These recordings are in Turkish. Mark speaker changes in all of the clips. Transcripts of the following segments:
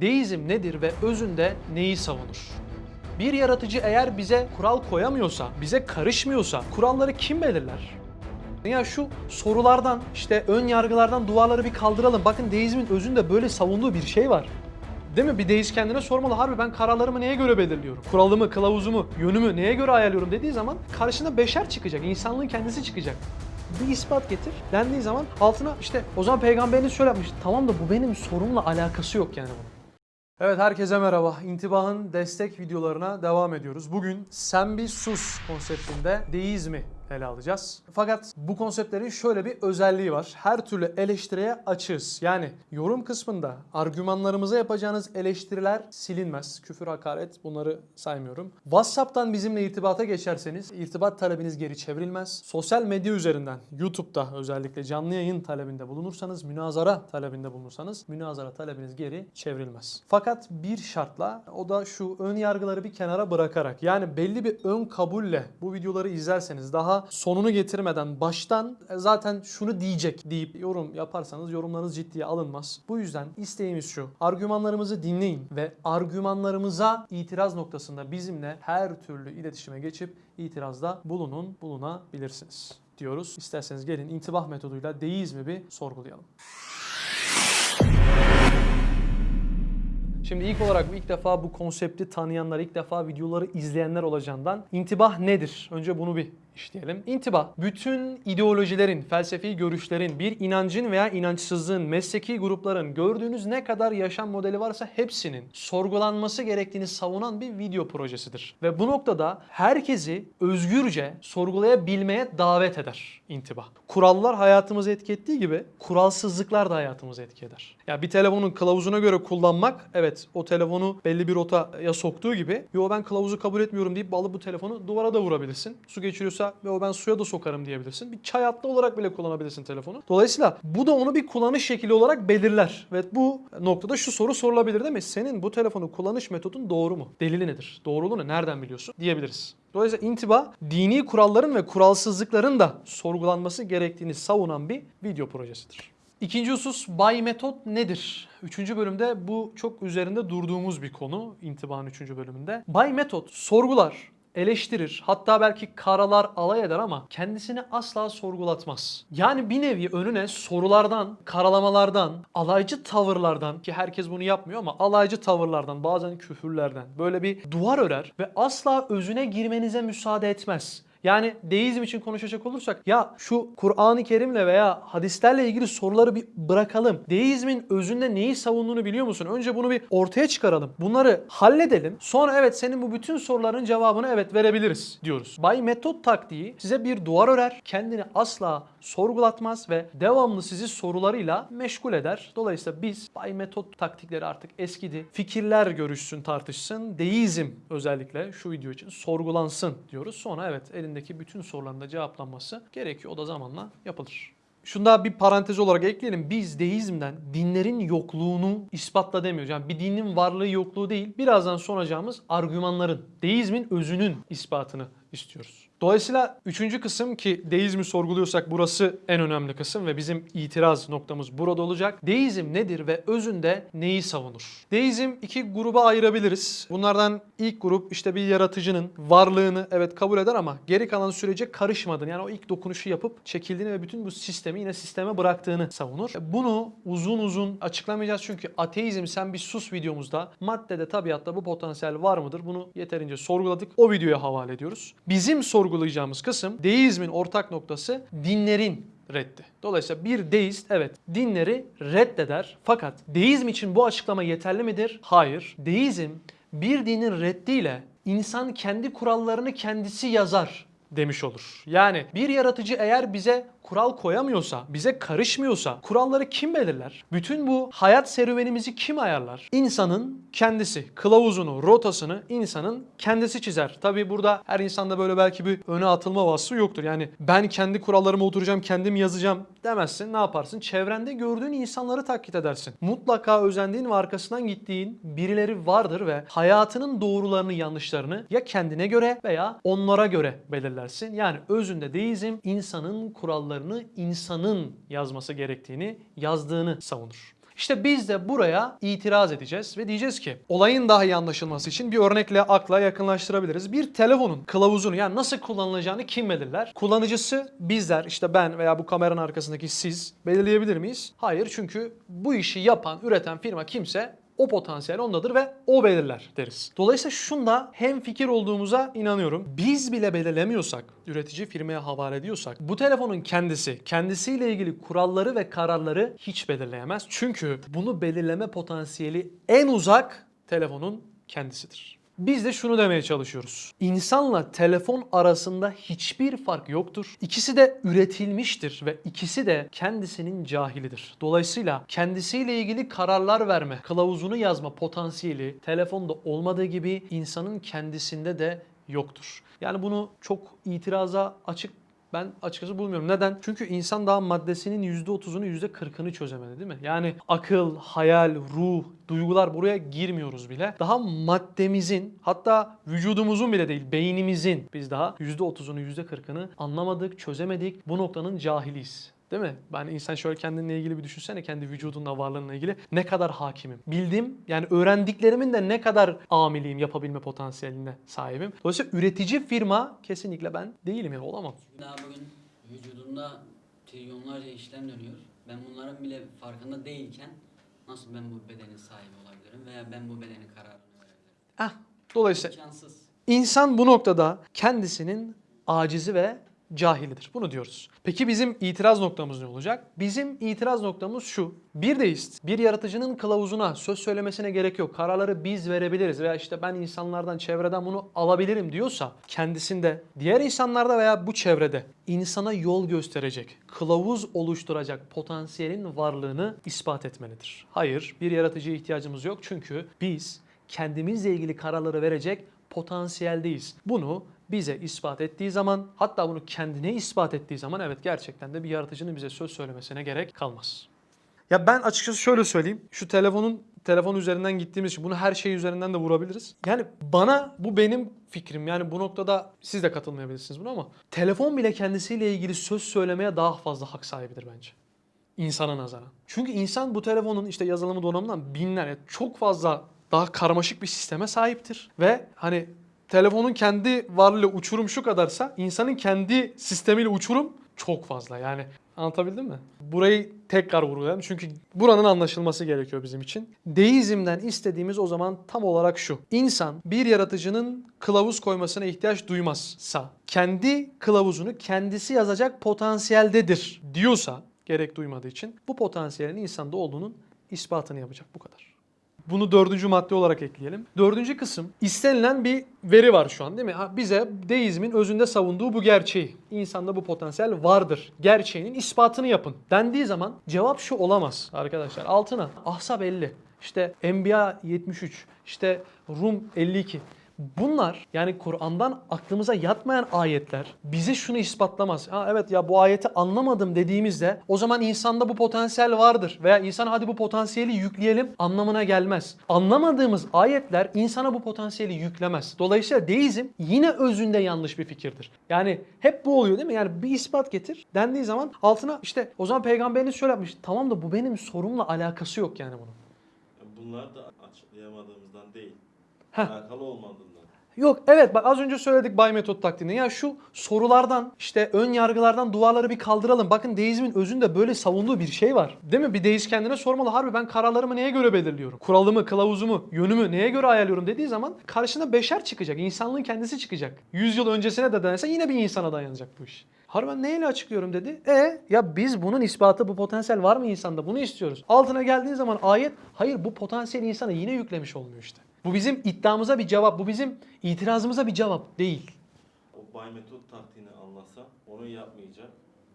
Speaker 1: Deizm nedir ve özünde neyi savunur? Bir yaratıcı eğer bize kural koyamıyorsa, bize karışmıyorsa kuralları kim belirler? Ya şu sorulardan, işte ön yargılardan duvarları bir kaldıralım. Bakın deizmin özünde böyle savunduğu bir şey var. Değil mi? Bir deist kendine sormalı. Harbi ben kararlarımı neye göre belirliyorum? Kuralımı, kılavuzumu, yönümü neye göre ayarlıyorum dediği zaman karşına beşer çıkacak. insanlığın kendisi çıkacak. Bir ispat getir dendiği zaman altına işte o zaman peygamberiniz şöyle yapmış. Tamam da bu benim sorumla alakası yok yani bunun. Evet herkese merhaba. İntibahın destek videolarına devam ediyoruz. Bugün sen bir sus konseptinde deizmi ele alacağız. Fakat bu konseptlerin şöyle bir özelliği var. Her türlü eleştiriye açığız. Yani yorum kısmında argümanlarımıza yapacağınız eleştiriler silinmez. Küfür, hakaret bunları saymıyorum. WhatsApp'tan bizimle irtibata geçerseniz irtibat talebiniz geri çevrilmez. Sosyal medya üzerinden YouTube'da özellikle canlı yayın talebinde bulunursanız, münazara talebinde bulunursanız münazara talebiniz geri çevrilmez. Fakat bir şartla o da şu ön yargıları bir kenara bırakarak yani belli bir ön kabulle bu videoları izlerseniz daha sonunu getirmeden baştan e, zaten şunu diyecek deyip yorum yaparsanız yorumlarınız ciddiye alınmaz. Bu yüzden isteğimiz şu. Argümanlarımızı dinleyin ve argümanlarımıza itiraz noktasında bizimle her türlü iletişime geçip itirazda bulunun, bulunabilirsiniz diyoruz. İsterseniz gelin intibah metoduyla deizmi bir sorgulayalım. Şimdi ilk olarak ilk defa bu konsepti tanıyanlar, ilk defa videoları izleyenler olacağından intibah nedir? Önce bunu bir işleyelim. İntibah, bütün ideolojilerin, felsefi görüşlerin, bir inancın veya inançsızlığın, mesleki grupların gördüğünüz ne kadar yaşam modeli varsa hepsinin sorgulanması gerektiğini savunan bir video projesidir. Ve bu noktada herkesi özgürce sorgulayabilmeye davet eder intibah. Kurallar hayatımızı etki ettiği gibi kuralsızlıklar da hayatımızı etki eder. Ya bir telefonun kılavuzuna göre kullanmak evet o telefonu belli bir rotaya soktuğu gibi yo ben kılavuzu kabul etmiyorum deyip alıp bu telefonu duvara da vurabilirsin. Su geçiriyorsa ve o ben suya da sokarım diyebilirsin. Bir çay atlı olarak bile kullanabilirsin telefonu. Dolayısıyla bu da onu bir kullanış şekli olarak belirler. Ve bu noktada şu soru sorulabilir değil mi? Senin bu telefonu kullanış metodun doğru mu? Delili nedir? Doğruluğu ne? Nereden biliyorsun? Diyebiliriz. Dolayısıyla intiba dini kuralların ve kuralsızlıkların da sorgulanması gerektiğini savunan bir video projesidir. İkinci husus bay metot nedir? Üçüncü bölümde bu çok üzerinde durduğumuz bir konu intibanın üçüncü bölümünde. Bay metot sorgular, eleştirir, hatta belki karalar alay eder ama kendisini asla sorgulatmaz. Yani bir nevi önüne sorulardan, karalamalardan, alaycı tavırlardan ki herkes bunu yapmıyor ama alaycı tavırlardan, bazen küfürlerden böyle bir duvar örer ve asla özüne girmenize müsaade etmez. Yani deizm için konuşacak olursak ya şu Kur'an-ı Kerim'le veya hadislerle ilgili soruları bir bırakalım. Deizmin özünde neyi savunduğunu biliyor musun? Önce bunu bir ortaya çıkaralım. Bunları halledelim. Sonra evet senin bu bütün soruların cevabını evet verebiliriz diyoruz. Bay metot taktiği size bir duvar örer. Kendini asla sorgulatmaz ve devamlı sizi sorularıyla meşgul eder. Dolayısıyla biz Bay metot taktikleri artık eskidi. Fikirler görüşsün, tartışsın. Deizm özellikle şu video için sorgulansın diyoruz. Sonra evet elindeki bütün soruların da cevaplanması gerekiyor. O da zamanla yapılır. Şunda bir parantez olarak ekleyelim. Biz deizmden dinlerin yokluğunu ispatla demiyoruz. Yani bir dinin varlığı yokluğu değil. Birazdan sunacağımız argümanların, deizmin özünün ispatını istiyoruz. Dolayısıyla üçüncü kısım ki deizmi sorguluyorsak burası en önemli kısım ve bizim itiraz noktamız burada olacak. Deizm nedir ve özünde neyi savunur? Deizm iki gruba ayırabiliriz. Bunlardan ilk grup işte bir yaratıcının varlığını evet kabul eder ama geri kalan sürece karışmadığını yani o ilk dokunuşu yapıp çekildiğini ve bütün bu sistemi yine sisteme bıraktığını savunur. Bunu uzun uzun açıklamayacağız çünkü ateizm sen bir sus videomuzda maddede tabiatta bu potansiyel var mıdır? Bunu yeterince sorguladık. O videoya havale ediyoruz. Bizim sorgulayacağımız kısım deizmin ortak noktası dinlerin reddi. Dolayısıyla bir deist evet dinleri reddeder fakat deizm için bu açıklama yeterli midir? Hayır. Deizm bir dinin reddiyle insan kendi kurallarını kendisi yazar demiş olur. Yani bir yaratıcı eğer bize kural koyamıyorsa, bize karışmıyorsa kuralları kim belirler? Bütün bu hayat serüvenimizi kim ayarlar? İnsanın kendisi. Kılavuzunu, rotasını insanın kendisi çizer. Tabi burada her insanda böyle belki bir öne atılma vasfı yoktur. Yani ben kendi kurallarıma oturacağım, kendim yazacağım demezsin. Ne yaparsın? Çevrende gördüğün insanları taklit edersin. Mutlaka özendiğin ve arkasından gittiğin birileri vardır ve hayatının doğrularını, yanlışlarını ya kendine göre veya onlara göre belirlersin. Yani özünde deizm insanın kurallarını insanın yazması gerektiğini, yazdığını savunur. İşte biz de buraya itiraz edeceğiz ve diyeceğiz ki olayın daha iyi anlaşılması için bir örnekle akla yakınlaştırabiliriz. Bir telefonun kılavuzunu yani nasıl kullanılacağını kim belirler? Kullanıcısı bizler işte ben veya bu kameranın arkasındaki siz belirleyebilir miyiz? Hayır çünkü bu işi yapan, üreten firma kimse o potansiyel ondadır ve o belirler deriz. Dolayısıyla şunda hem fikir olduğumuza inanıyorum. Biz bile belirlemiyorsak, üretici firmaya havale ediyorsak bu telefonun kendisi, kendisiyle ilgili kuralları ve kararları hiç belirleyemez. Çünkü bunu belirleme potansiyeli en uzak telefonun kendisidir. Biz de şunu demeye çalışıyoruz. İnsanla telefon arasında hiçbir fark yoktur. İkisi de üretilmiştir ve ikisi de kendisinin cahilidir. Dolayısıyla kendisiyle ilgili kararlar verme, kılavuzunu yazma potansiyeli telefonda olmadığı gibi insanın kendisinde de yoktur. Yani bunu çok itiraza açık ben açıkçası bulmuyorum. Neden? Çünkü insan daha maddesinin %30'unu %40'ını çözemedi değil mi? Yani akıl, hayal, ruh, duygular buraya girmiyoruz bile. Daha maddemizin hatta vücudumuzun bile değil beynimizin biz daha %30'unu %40'ını anlamadık, çözemedik. Bu noktanın cahiliyiz. Değil mi? Ben insan şöyle kendinle ilgili bir düşünsene kendi vücudunla varlığınla ilgili ne kadar hakimim. Bildim yani öğrendiklerimin de ne kadar amiliyim yapabilme potansiyeline sahibim. Dolayısıyla üretici firma kesinlikle ben değilim yani olamam.
Speaker 2: Daha bugün vücudunda trilyonlarca işlem dönüyor. Ben bunların bile farkında değilken nasıl ben bu bedenin sahibi olabilirim veya ben bu bedenin kararını verebilirim?
Speaker 1: Ah, dolayısıyla
Speaker 2: İmkansız.
Speaker 1: İnsan bu noktada kendisinin acizi ve cahilidir. Bunu diyoruz. Peki bizim itiraz noktamız ne olacak? Bizim itiraz noktamız şu. Bir deist, bir yaratıcının kılavuzuna söz söylemesine gerek yok. Kararları biz verebiliriz veya işte ben insanlardan, çevreden bunu alabilirim diyorsa kendisinde, diğer insanlarda veya bu çevrede insana yol gösterecek, kılavuz oluşturacak potansiyelin varlığını ispat etmelidir. Hayır, bir yaratıcıya ihtiyacımız yok çünkü biz kendimizle ilgili kararları verecek potansiyeldeyiz. Bunu bize ispat ettiği zaman hatta bunu kendine ispat ettiği zaman evet gerçekten de bir yaratıcının bize söz söylemesine gerek kalmaz. Ya ben açıkçası şöyle söyleyeyim. Şu telefonun telefon üzerinden gittiğimiz için bunu her şey üzerinden de vurabiliriz. Yani bana bu benim fikrim. Yani bu noktada siz de katılmayabilirsiniz buna ama telefon bile kendisiyle ilgili söz söylemeye daha fazla hak sahibidir bence insana nazaran. Çünkü insan bu telefonun işte yazılımı donanımından binler çok fazla daha karmaşık bir sisteme sahiptir. Ve hani telefonun kendi varlığıyla uçurum şu kadarsa insanın kendi sistemiyle uçurum çok fazla. Yani anlatabildim mi? Burayı tekrar vurgulayalım çünkü buranın anlaşılması gerekiyor bizim için. Deizmden istediğimiz o zaman tam olarak şu. İnsan bir yaratıcının kılavuz koymasına ihtiyaç duymazsa, kendi kılavuzunu kendisi yazacak potansiyeldedir diyorsa gerek duymadığı için bu potansiyelin insanda olduğunun ispatını yapacak bu kadar. Bunu dördüncü madde olarak ekleyelim. Dördüncü kısım istenilen bir veri var şu an değil mi? Ha, bize deizmin özünde savunduğu bu gerçeği. İnsanda bu potansiyel vardır. Gerçeğinin ispatını yapın. Dendiği zaman cevap şu olamaz arkadaşlar. Altına Ahzab 50, işte Enbiya 73, işte Rum 52. Bunlar yani Kur'an'dan aklımıza yatmayan ayetler bize şunu ispatlamaz. Ha evet ya bu ayeti anlamadım dediğimizde o zaman insanda bu potansiyel vardır veya insana hadi bu potansiyeli yükleyelim anlamına gelmez. Anlamadığımız ayetler insana bu potansiyeli yüklemez. Dolayısıyla deizm yine özünde yanlış bir fikirdir. Yani hep bu oluyor değil mi? Yani bir ispat getir dendiği zaman altına işte o zaman peygamberiniz şöyle yapmış. Tamam da bu benim sorumla alakası yok yani bunun.
Speaker 3: Bunlar da açıklayamadığımızdan değil.
Speaker 1: Heh.
Speaker 3: Alakalı olmadığından.
Speaker 1: Yok evet bak az önce söyledik Bay Metot taktiğini. Ya şu sorulardan işte ön yargılardan duvarları bir kaldıralım. Bakın deizmin özünde böyle savunduğu bir şey var. Değil mi? Bir deist kendine sormalı. Harbi ben kararlarımı neye göre belirliyorum? Kuralımı, kılavuzumu, yönümü neye göre ayarlıyorum dediği zaman karşına beşer çıkacak. İnsanlığın kendisi çıkacak. 100 yıl öncesine de dayansa yine bir insana dayanacak bu iş. Harbi ben neyle açıklıyorum dedi. E ya biz bunun ispatı bu potansiyel var mı insanda bunu istiyoruz. Altına geldiğin zaman ayet hayır bu potansiyeli insana yine yüklemiş olmuyor işte. Bu bizim iddiamıza bir cevap. Bu bizim itirazımıza bir cevap değil.
Speaker 3: O Bay Metot taktiğini anlasa onu yapmayacak.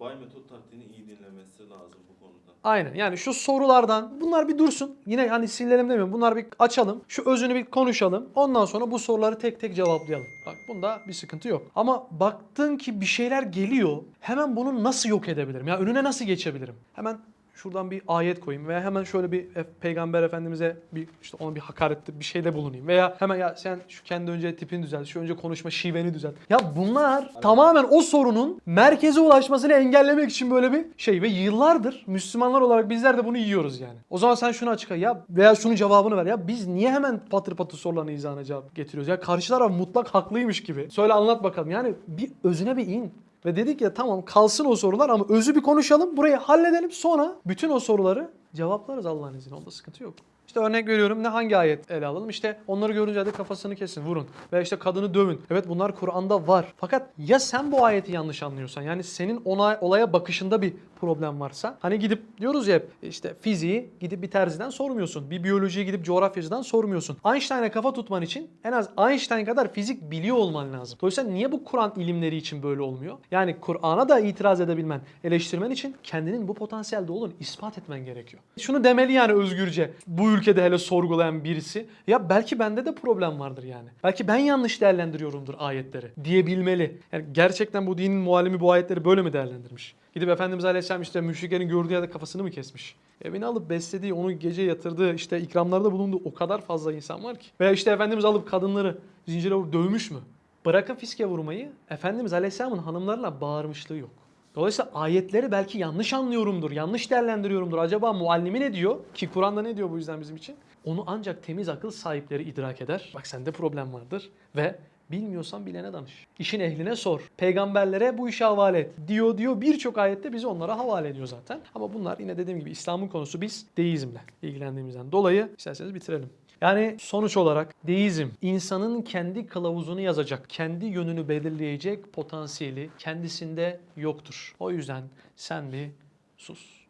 Speaker 3: Bay Metot taktiğini iyi dinlemesi lazım bu konuda.
Speaker 1: Aynen yani şu sorulardan bunlar bir dursun. Yine hani silelim demiyorum. Bunlar bir açalım. Şu özünü bir konuşalım. Ondan sonra bu soruları tek tek cevaplayalım. Bak bunda bir sıkıntı yok. Ama baktın ki bir şeyler geliyor. Hemen bunu nasıl yok edebilirim? Ya önüne nasıl geçebilirim? Hemen şuradan bir ayet koyayım veya hemen şöyle bir peygamber efendimize bir işte ona bir hakarette bir şeyde bulunayım veya hemen ya sen şu kendi önce tipini düzelt, şu önce konuşma şiveni düzelt. Ya bunlar tamamen o sorunun merkeze ulaşmasını engellemek için böyle bir şey ve yıllardır Müslümanlar olarak bizler de bunu yiyoruz yani. O zaman sen şunu açıkla ya veya şunun cevabını ver ya biz niye hemen patır patır sorulan izahına cevap getiriyoruz ya karşı taraf mutlak haklıymış gibi. Söyle anlat bakalım yani bir özüne bir in. Ve dedik ya tamam kalsın o sorular ama özü bir konuşalım. Burayı halledelim sonra bütün o soruları cevaplarız Allah'ın izniyle. Onda sıkıntı yok. İşte örnek veriyorum ne hangi ayet ele alalım? İşte onları görünce hadi kafasını kesin, vurun. Veya işte kadını dövün. Evet bunlar Kur'an'da var. Fakat ya sen bu ayeti yanlış anlıyorsan yani senin ona olaya bakışında bir problem varsa hani gidip diyoruz ya işte fiziği gidip bir terziden sormuyorsun. Bir biyolojiyi gidip coğrafyacıdan sormuyorsun. Einstein'a kafa tutman için en az Einstein kadar fizik biliyor olman lazım. Dolayısıyla niye bu Kur'an ilimleri için böyle olmuyor? Yani Kur'an'a da itiraz edebilmen, eleştirmen için kendinin bu potansiyelde olduğunu ispat etmen gerekiyor. Şunu demeli yani özgürce bu ülkede hele sorgulayan birisi. Ya belki bende de problem vardır yani. Belki ben yanlış değerlendiriyorumdur ayetleri diyebilmeli. Yani gerçekten bu dinin muallimi bu ayetleri böyle mi değerlendirmiş? Gidip Efendimiz Aleyhisselam işte müşriklerin gördüğü yerde kafasını mı kesmiş? Evine alıp beslediği, onu gece yatırdığı, işte ikramlarda bulunduğu o kadar fazla insan var ki. Veya işte Efendimiz alıp kadınları zincire vurup dövmüş mü? Bırakın fiske vurmayı, Efendimiz Aleyhisselam'ın hanımlarına bağırmışlığı yok. Dolayısıyla ayetleri belki yanlış anlıyorumdur, yanlış değerlendiriyorumdur. Acaba muallimi ne diyor? Ki Kur'an'da ne diyor bu yüzden bizim için? Onu ancak temiz akıl sahipleri idrak eder. Bak sende problem vardır ve bilmiyorsan bilene danış. İşin ehline sor. Peygamberlere bu işi havale et. Diyor diyor birçok ayette bizi onlara havale ediyor zaten. Ama bunlar yine dediğim gibi İslam'ın konusu biz deizmle ilgilendiğimizden dolayı isterseniz bitirelim. Yani sonuç olarak deizm insanın kendi kılavuzunu yazacak, kendi yönünü belirleyecek potansiyeli kendisinde yoktur. O yüzden sen bir sus.